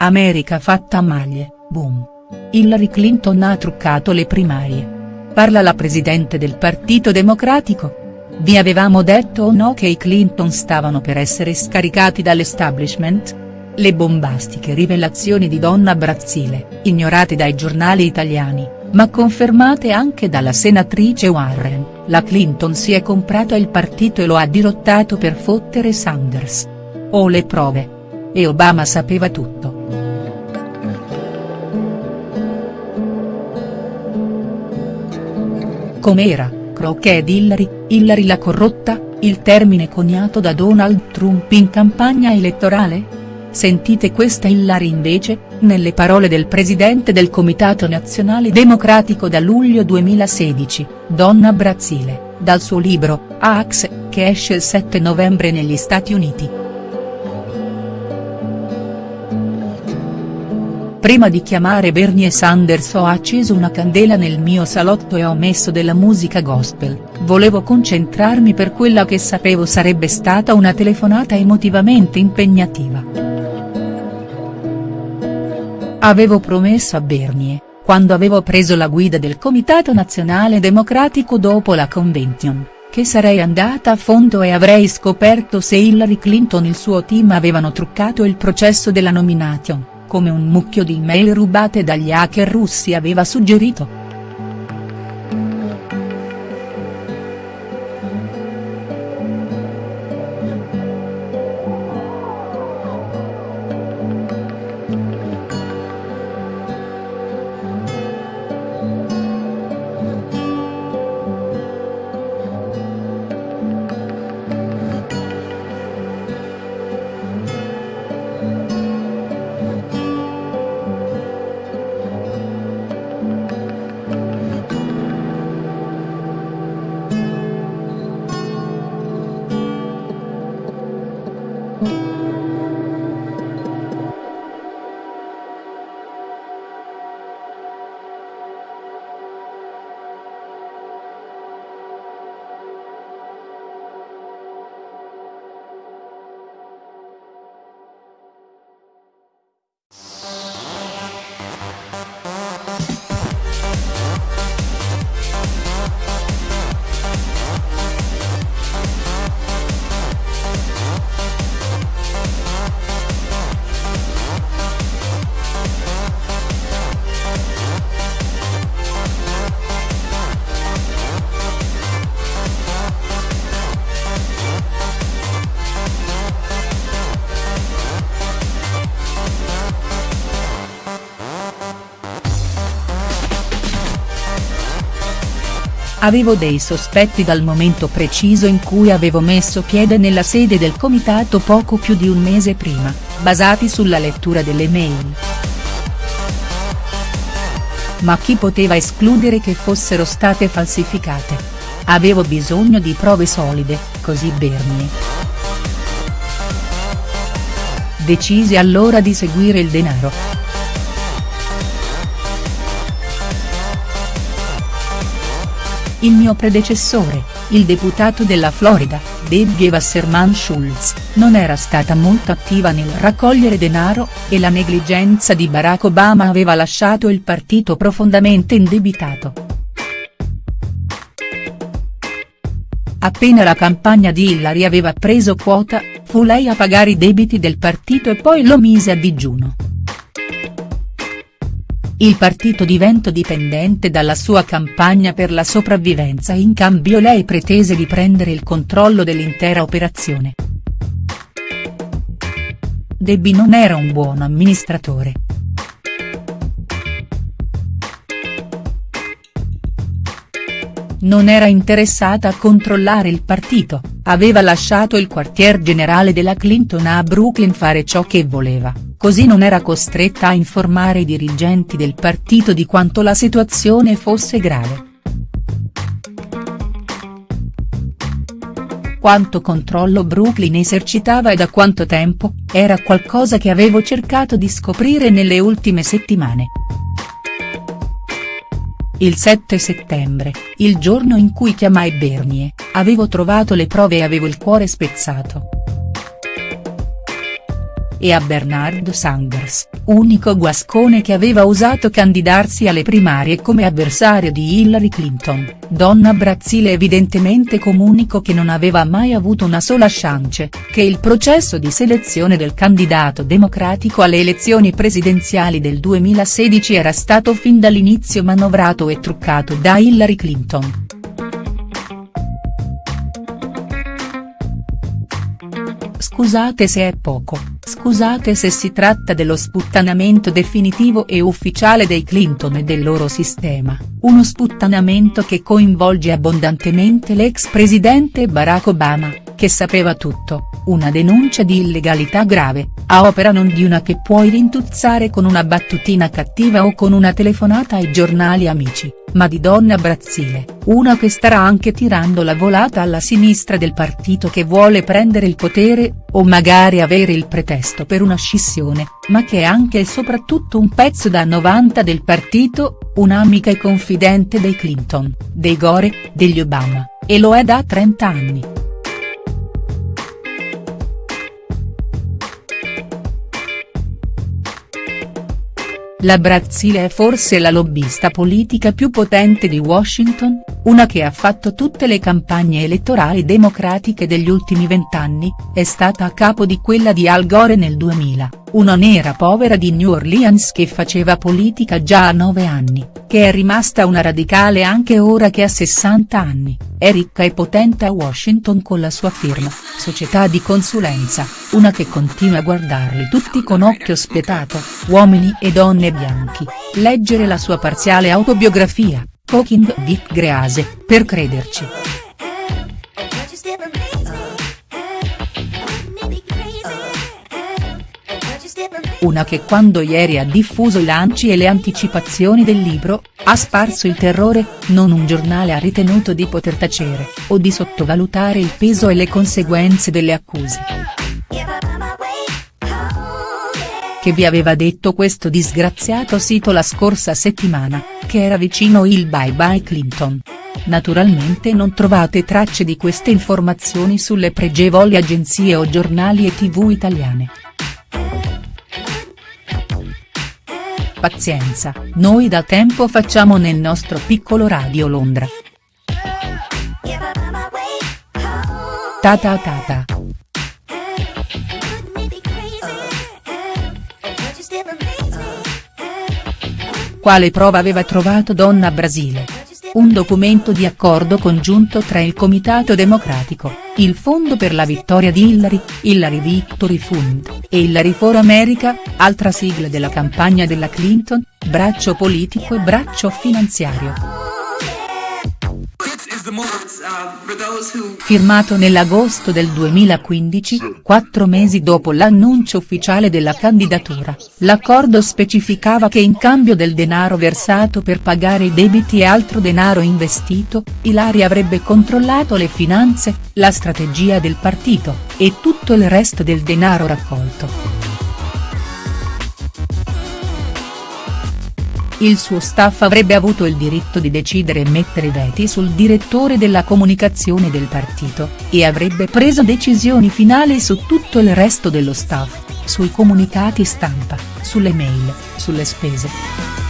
America fatta a maglie, boom. Hillary Clinton ha truccato le primarie. Parla la presidente del Partito Democratico. Vi avevamo detto o no che i Clinton stavano per essere scaricati dall'establishment? Le bombastiche rivelazioni di Donna Brazzile, ignorate dai giornali italiani, ma confermate anche dalla senatrice Warren, la Clinton si è comprata il partito e lo ha dirottato per fottere Sanders. Ho le prove. E Obama sapeva tutto. Com'era, Crockett Hillary, Hillary la corrotta, il termine coniato da Donald Trump in campagna elettorale?. Sentite questa Hillary invece, nelle parole del presidente del Comitato Nazionale Democratico da luglio 2016, Donna Brazzile, dal suo libro, Axe, che esce il 7 novembre negli Stati Uniti. Prima di chiamare Bernie Sanders ho acceso una candela nel mio salotto e ho messo della musica gospel, volevo concentrarmi per quella che sapevo sarebbe stata una telefonata emotivamente impegnativa. Avevo promesso a Bernie, quando avevo preso la guida del Comitato Nazionale Democratico dopo la convention, che sarei andata a fondo e avrei scoperto se Hillary Clinton e il suo team avevano truccato il processo della nomination, come un mucchio di email rubate dagli hacker russi aveva suggerito. Avevo dei sospetti dal momento preciso in cui avevo messo piede nella sede del comitato poco più di un mese prima, basati sulla lettura delle mail. Ma chi poteva escludere che fossero state falsificate? Avevo bisogno di prove solide, così Bernie. Decisi allora di seguire il denaro. Il mio predecessore, il deputato della Florida, Debbie Wasserman Schultz, non era stata molto attiva nel raccogliere denaro, e la negligenza di Barack Obama aveva lasciato il partito profondamente indebitato. Appena la campagna di Hillary aveva preso quota, fu lei a pagare i debiti del partito e poi lo mise a digiuno. Il partito diventò dipendente dalla sua campagna per la sopravvivenza in cambio lei pretese di prendere il controllo dell'intera operazione. Debbie non era un buon amministratore. Non era interessata a controllare il partito, aveva lasciato il quartier generale della Clinton a Brooklyn fare ciò che voleva così non era costretta a informare i dirigenti del partito di quanto la situazione fosse grave. Quanto controllo Brooklyn esercitava e da quanto tempo, era qualcosa che avevo cercato di scoprire nelle ultime settimane. Il 7 settembre, il giorno in cui chiamai Bernie, avevo trovato le prove e avevo il cuore spezzato. E a Bernard Sanders, unico guascone che aveva osato candidarsi alle primarie come avversario di Hillary Clinton, Donna Brazzile evidentemente comunico che non aveva mai avuto una sola chance, che il processo di selezione del candidato democratico alle elezioni presidenziali del 2016 era stato fin dall'inizio manovrato e truccato da Hillary Clinton. Scusate se è poco, scusate se si tratta dello sputtanamento definitivo e ufficiale dei Clinton e del loro sistema, uno sputtanamento che coinvolge abbondantemente l'ex presidente Barack Obama, che sapeva tutto, una denuncia di illegalità grave, a opera non di una che puoi rintuzzare con una battutina cattiva o con una telefonata ai giornali amici, ma di Donna Brazzile, una che starà anche tirando la volata alla sinistra del partito che vuole prendere il potere, o magari avere il pretesto per una scissione, ma che è anche e soprattutto un pezzo da 90 del partito, un'amica e confidente dei Clinton, dei Gore, degli Obama, e lo è da 30 anni. La Brazzile è forse la lobbista politica più potente di Washington, una che ha fatto tutte le campagne elettorali democratiche degli ultimi vent'anni, è stata a capo di quella di Al Gore nel 2000, una nera povera di New Orleans che faceva politica già a nove anni, che è rimasta una radicale anche ora che ha 60 anni, è ricca e potente a Washington con la sua firma, società di consulenza, una che continua a guardarli tutti con occhio spietato, uomini e donne bianchi, leggere la sua parziale autobiografia, Cooking Vic Grease, per crederci. Una che quando ieri ha diffuso i lanci e le anticipazioni del libro, ha sparso il terrore, non un giornale ha ritenuto di poter tacere, o di sottovalutare il peso e le conseguenze delle accuse. Che vi aveva detto questo disgraziato sito la scorsa settimana, che era vicino il bye bye Clinton. Naturalmente non trovate tracce di queste informazioni sulle pregevoli agenzie o giornali e tv italiane. Pazienza, noi da tempo facciamo nel nostro piccolo Radio Londra. Ta ta ta ta. Quale prova aveva trovato Donna Brasile? Un documento di accordo congiunto tra il Comitato Democratico, il Fondo per la Vittoria di Hillary, Hillary Victory Fund, e Hillary for America, altra sigla della campagna della Clinton, braccio politico e braccio finanziario. Firmato nell'agosto del 2015, quattro mesi dopo l'annuncio ufficiale della candidatura, l'accordo specificava che in cambio del denaro versato per pagare i debiti e altro denaro investito, Ilari avrebbe controllato le finanze, la strategia del partito, e tutto il resto del denaro raccolto. Il suo staff avrebbe avuto il diritto di decidere e mettere veti sul direttore della comunicazione del partito, e avrebbe preso decisioni finali su tutto il resto dello staff, sui comunicati stampa, sulle mail, sulle spese.